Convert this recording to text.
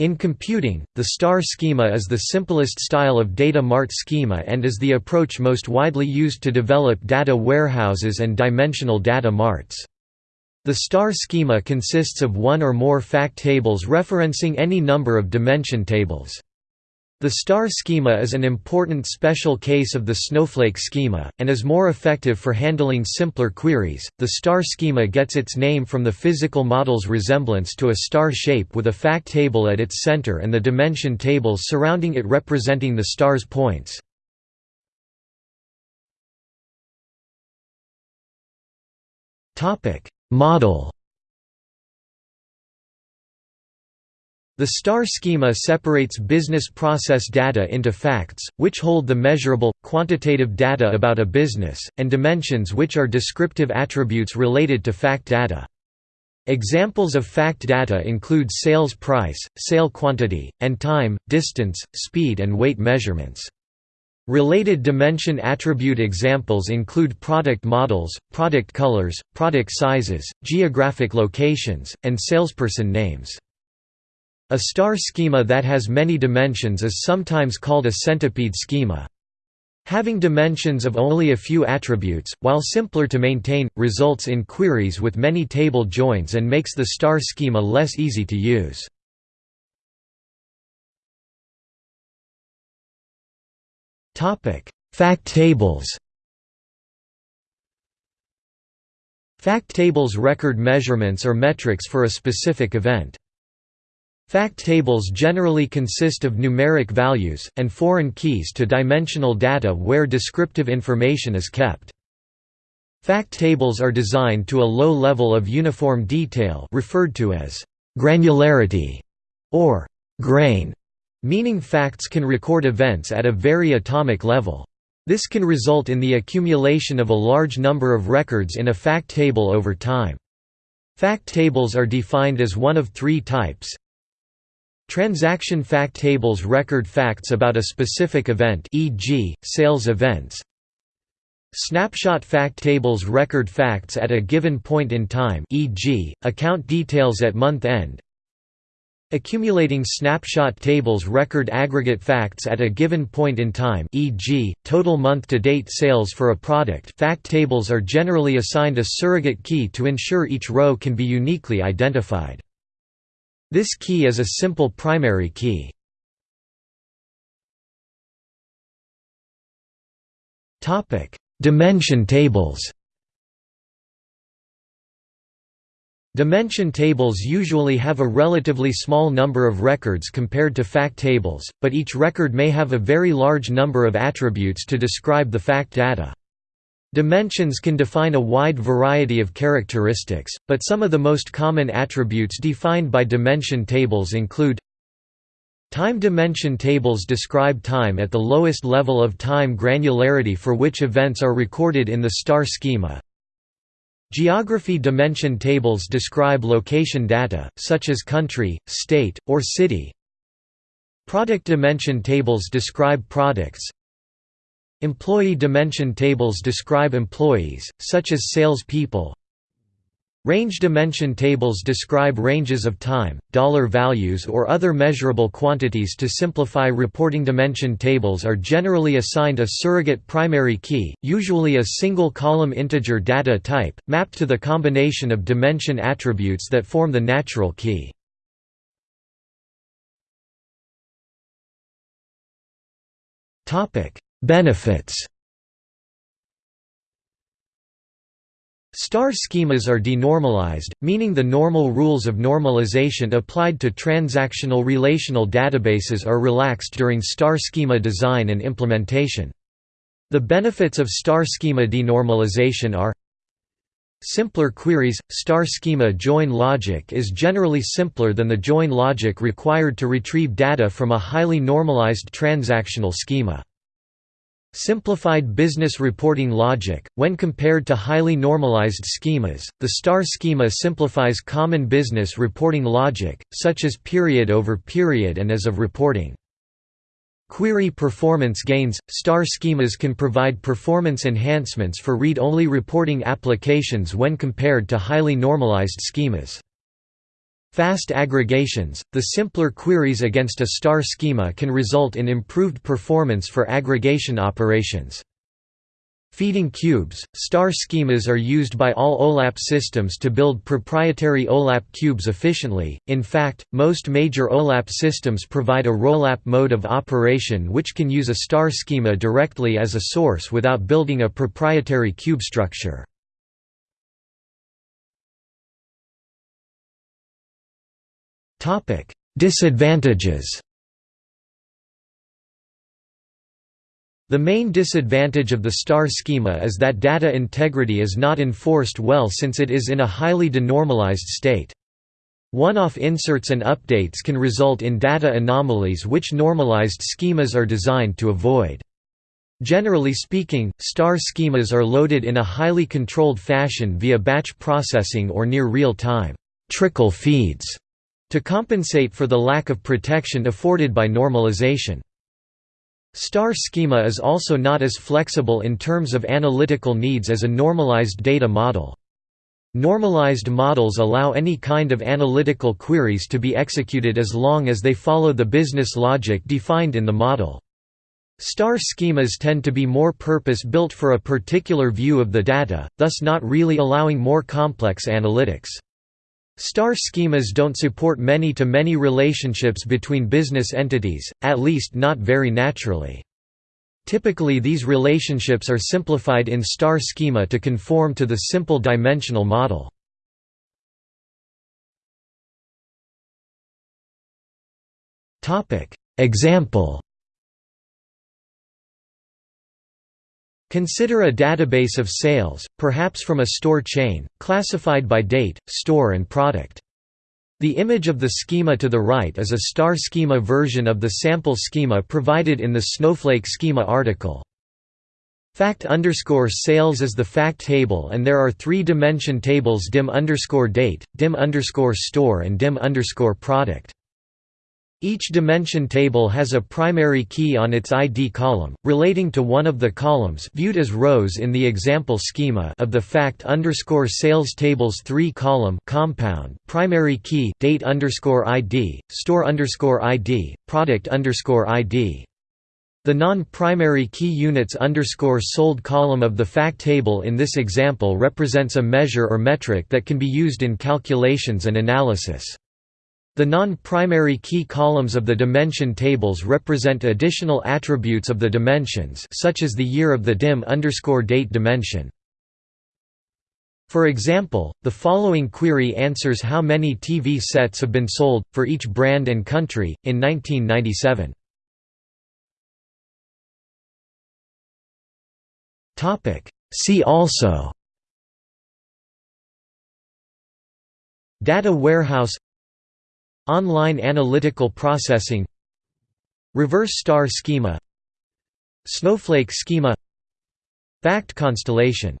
In computing, the star schema is the simplest style of data mart schema and is the approach most widely used to develop data warehouses and dimensional data marts. The star schema consists of one or more fact tables referencing any number of dimension tables. The star schema is an important special case of the snowflake schema, and is more effective for handling simpler queries. The star schema gets its name from the physical model's resemblance to a star shape with a fact table at its center and the dimension tables surrounding it representing the star's points. Model The star schema separates business process data into facts, which hold the measurable, quantitative data about a business, and dimensions which are descriptive attributes related to fact data. Examples of fact data include sales price, sale quantity, and time, distance, speed and weight measurements. Related dimension attribute examples include product models, product colors, product sizes, geographic locations, and salesperson names. A star schema that has many dimensions is sometimes called a centipede schema. Having dimensions of only a few attributes, while simpler to maintain, results in queries with many table joins and makes the star schema less easy to use. Fact tables Fact tables record measurements or metrics for a specific event. Fact tables generally consist of numeric values, and foreign keys to dimensional data where descriptive information is kept. Fact tables are designed to a low level of uniform detail referred to as granularity or grain, meaning facts can record events at a very atomic level. This can result in the accumulation of a large number of records in a fact table over time. Fact tables are defined as one of three types, Transaction fact tables record facts about a specific event e.g., sales events. Snapshot fact tables record facts at a given point in time e.g., account details at month end. Accumulating snapshot tables record aggregate facts at a given point in time e.g., total month-to-date sales for a product fact tables are generally assigned a surrogate key to ensure each row can be uniquely identified. This key is a simple primary key. Dimension tables Dimension tables usually have a relatively small number of records compared to fact tables, but each record may have a very large number of attributes to describe the fact data. Dimensions can define a wide variety of characteristics, but some of the most common attributes defined by dimension tables include Time dimension tables describe time at the lowest level of time granularity for which events are recorded in the star schema. Geography dimension tables describe location data, such as country, state, or city. Product dimension tables describe products, Employee dimension tables describe employees, such as sales people. Range dimension tables describe ranges of time, dollar values or other measurable quantities to simplify reporting dimension tables are generally assigned a surrogate primary key, usually a single column integer data type, mapped to the combination of dimension attributes that form the natural key. Benefits Star schemas are denormalized, meaning the normal rules of normalization applied to transactional relational databases are relaxed during star schema design and implementation. The benefits of star schema denormalization are Simpler queries – Star schema join logic is generally simpler than the join logic required to retrieve data from a highly normalized transactional schema. Simplified business reporting logic, when compared to highly normalized schemas, the STAR schema simplifies common business reporting logic, such as period over period and as of reporting. Query performance gains – STAR schemas can provide performance enhancements for read-only reporting applications when compared to highly normalized schemas. Fast aggregations – The simpler queries against a star schema can result in improved performance for aggregation operations. Feeding cubes – Star schemas are used by all OLAP systems to build proprietary OLAP cubes efficiently, in fact, most major OLAP systems provide a ROLAP mode of operation which can use a star schema directly as a source without building a proprietary cube structure. Disadvantages The main disadvantage of the star schema is that data integrity is not enforced well since it is in a highly denormalized state. One-off inserts and updates can result in data anomalies which normalized schemas are designed to avoid. Generally speaking, star schemas are loaded in a highly controlled fashion via batch processing or near real-time trickle feeds to compensate for the lack of protection afforded by normalization. Star schema is also not as flexible in terms of analytical needs as a normalized data model. Normalized models allow any kind of analytical queries to be executed as long as they follow the business logic defined in the model. Star schemas tend to be more purpose-built for a particular view of the data, thus not really allowing more complex analytics. Star schemas don't support many-to-many -many relationships between business entities, at least not very naturally. Typically these relationships are simplified in star schema to conform to the simple dimensional model. Example Consider a database of sales, perhaps from a store chain, classified by date, store and product. The image of the schema to the right is a star schema version of the sample schema provided in the Snowflake schema article. Fact underscore sales is the fact table and there are three dimension tables dim underscore date, dim underscore store and dim underscore product. Each dimension table has a primary key on its ID column, relating to one of the columns viewed as rows in the example schema of the fact underscore sales table's three-column compound primary key date underscore ID, store underscore ID, product underscore ID. The non-primary key units underscore sold column of the fact table in this example represents a measure or metric that can be used in calculations and analysis. The non-primary key columns of the dimension tables represent additional attributes of the dimensions such as the year of the dim date dimension. For example, the following query answers how many TV sets have been sold, for each brand and country, in 1997. See also Data warehouse Online analytical processing. Reverse star schema. Snowflake schema. Fact constellation